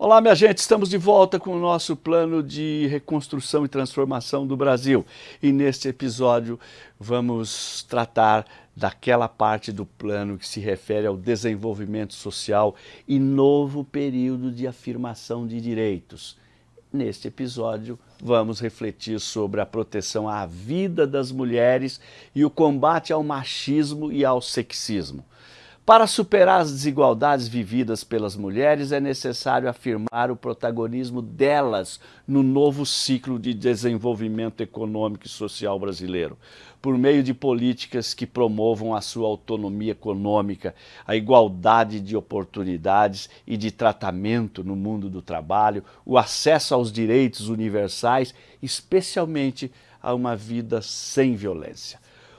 Olá, minha gente, estamos de volta com o nosso plano de reconstrução e transformação do Brasil. E neste episódio vamos tratar daquela parte do plano que se refere ao desenvolvimento social e novo período de afirmação de direitos. Neste episódio vamos refletir sobre a proteção à vida das mulheres e o combate ao machismo e ao sexismo. Para superar as desigualdades vividas pelas mulheres, é necessário afirmar o protagonismo delas no novo ciclo de desenvolvimento econômico e social brasileiro, por meio de políticas que promovam a sua autonomia econômica, a igualdade de oportunidades e de tratamento no mundo do trabalho, o acesso aos direitos universais, especialmente a uma vida sem violência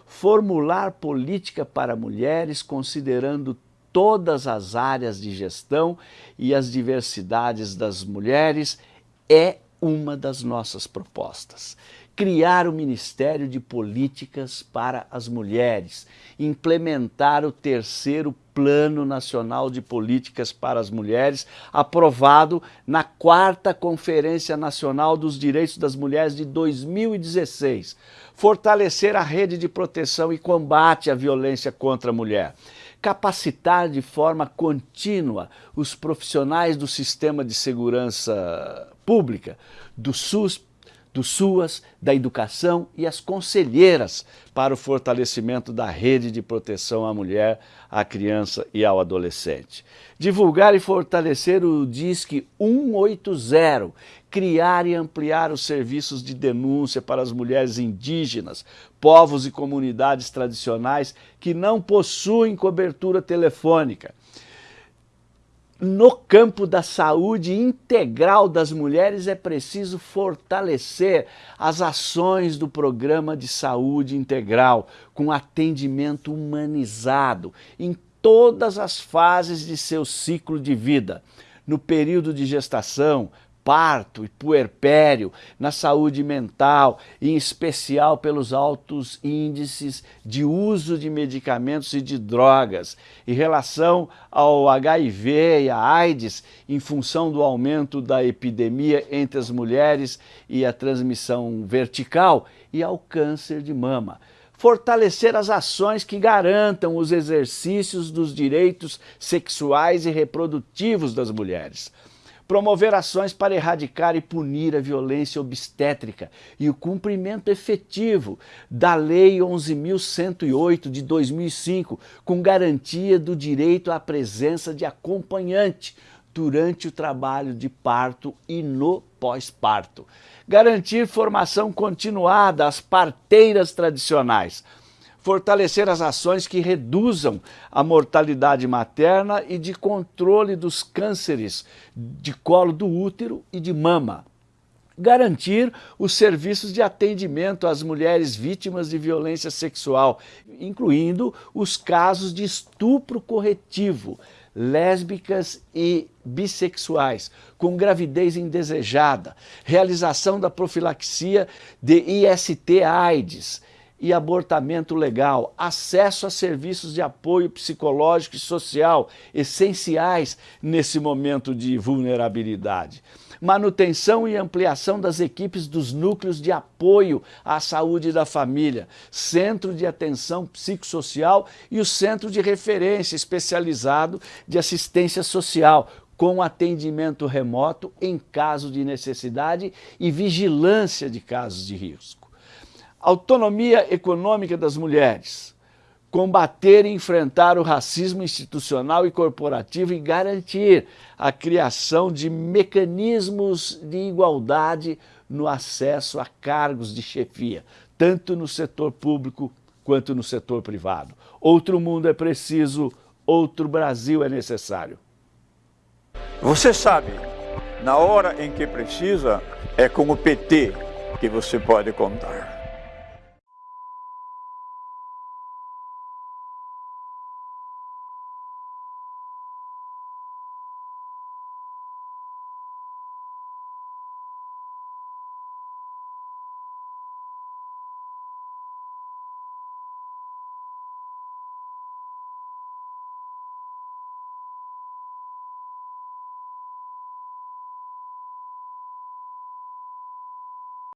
formular política para mulheres considerando todas as áreas de gestão e as diversidades das mulheres é uma das nossas propostas. Criar o Ministério de Políticas para as Mulheres, implementar o terceiro Plano Nacional de Políticas para as Mulheres, aprovado na quarta Conferência Nacional dos Direitos das Mulheres de 2016. Fortalecer a rede de proteção e combate à violência contra a mulher capacitar de forma contínua os profissionais do sistema de segurança pública, do SUS, do SUAS, da educação e as conselheiras para o fortalecimento da rede de proteção à mulher, à criança e ao adolescente. Divulgar e fortalecer o DISC 180, criar e ampliar os serviços de denúncia para as mulheres indígenas, povos e comunidades tradicionais que não possuem cobertura telefônica no campo da saúde integral das mulheres é preciso fortalecer as ações do programa de saúde integral com atendimento humanizado em todas as fases de seu ciclo de vida. No período de gestação, parto e puerpério, na saúde mental, em especial pelos altos índices de uso de medicamentos e de drogas, em relação ao HIV e à AIDS, em função do aumento da epidemia entre as mulheres e a transmissão vertical, e ao câncer de mama. Fortalecer as ações que garantam os exercícios dos direitos sexuais e reprodutivos das mulheres promover ações para erradicar e punir a violência obstétrica e o cumprimento efetivo da Lei 11.108 de 2005, com garantia do direito à presença de acompanhante durante o trabalho de parto e no pós-parto. Garantir formação continuada às parteiras tradicionais, fortalecer as ações que reduzam a mortalidade materna e de controle dos cânceres de colo do útero e de mama. Garantir os serviços de atendimento às mulheres vítimas de violência sexual, incluindo os casos de estupro corretivo, lésbicas e bissexuais, com gravidez indesejada, realização da profilaxia de IST-AIDS, e abortamento legal, acesso a serviços de apoio psicológico e social essenciais nesse momento de vulnerabilidade. Manutenção e ampliação das equipes dos núcleos de apoio à saúde da família, centro de atenção psicossocial e o centro de referência especializado de assistência social, com atendimento remoto em caso de necessidade e vigilância de casos de risco autonomia econômica das mulheres, combater e enfrentar o racismo institucional e corporativo e garantir a criação de mecanismos de igualdade no acesso a cargos de chefia, tanto no setor público quanto no setor privado. Outro mundo é preciso, outro Brasil é necessário. Você sabe, na hora em que precisa, é com o PT que você pode contar.